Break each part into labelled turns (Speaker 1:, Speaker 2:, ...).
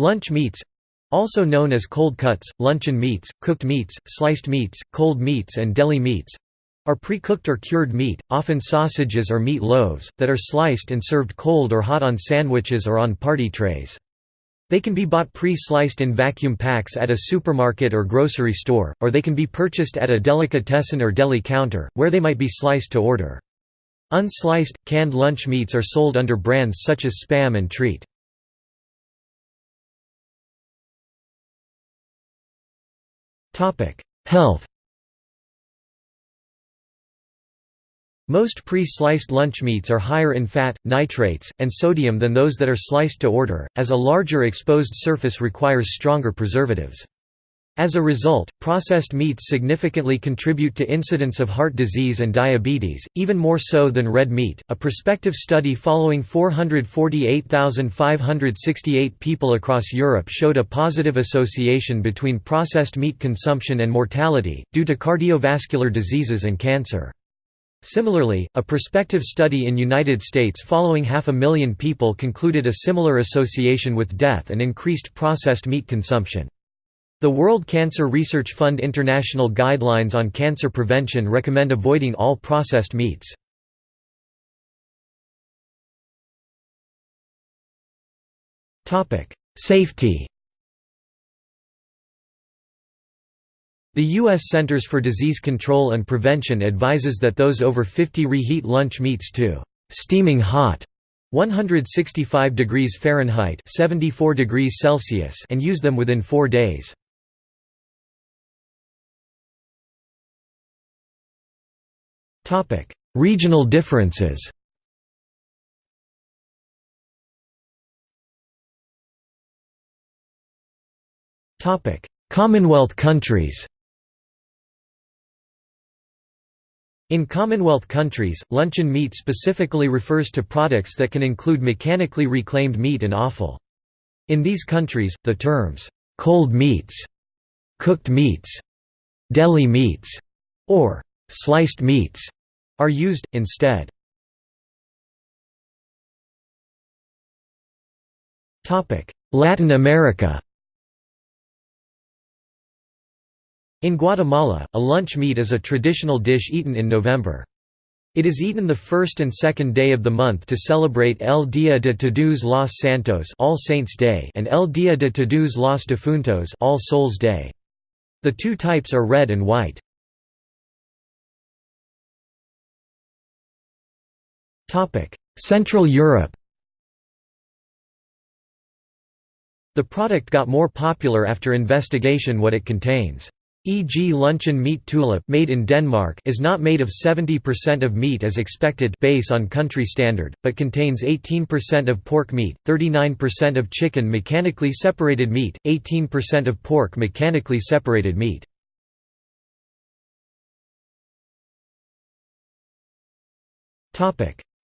Speaker 1: Lunch meats also known as cold cuts, luncheon meats, cooked meats, sliced meats, cold meats and deli meats are pre-cooked or cured meat, often sausages or meat loaves, that are sliced and served cold or hot on sandwiches or on party trays. They can be bought pre-sliced in vacuum packs at a supermarket or grocery store, or they can be purchased at a delicatessen or deli counter, where they might be sliced to order. Unsliced, canned lunch meats are sold under brands such as Spam and Treat. Health Most pre-sliced lunch meats are higher in fat, nitrates, and sodium than those that are sliced to order, as a larger exposed surface requires stronger preservatives. As a result, processed meats significantly contribute to incidence of heart disease and diabetes, even more so than red meat. A prospective study following 448,568 people across Europe showed a positive association between processed meat consumption and mortality, due to cardiovascular diseases and cancer. Similarly, a prospective study in United States following half a million people concluded a similar association with death and increased processed meat consumption. The World Cancer Research Fund International Guidelines on Cancer Prevention recommend avoiding all processed meats. Safety The U.S. Centers for Disease Control and Prevention advises that those over 50 reheat lunch meats to «steaming hot» 165 degrees Fahrenheit 74 degrees Celsius and use them within four days. Regional differences. Topic: Commonwealth countries. In Commonwealth countries, luncheon meat specifically refers to products that can include mechanically reclaimed meat and offal. In these countries, the terms, "'cold meats", "'cooked meats", "'deli meats", or "'sliced meats' are used, instead. Latin America In Guatemala, a lunch meat is a traditional dish eaten in November. It is eaten the first and second day of the month to celebrate El Día de Todos los Santos All Saints Day and El Día de Todos los Difuntos All Souls Day. The two types are red and white. Central Europe The product got more popular after investigation what it contains. E.g. luncheon meat tulip made in Denmark is not made of 70% of meat as expected base on country standard, but contains 18% of pork meat, 39% of chicken mechanically separated meat, 18% of pork mechanically separated meat.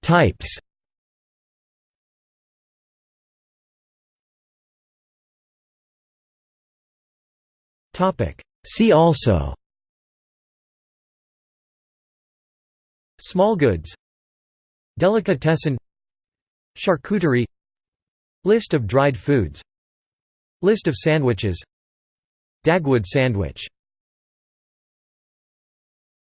Speaker 1: Types. See also. Small goods. Delicatessen. Charcuterie. List of dried foods. List of sandwiches. Dagwood sandwich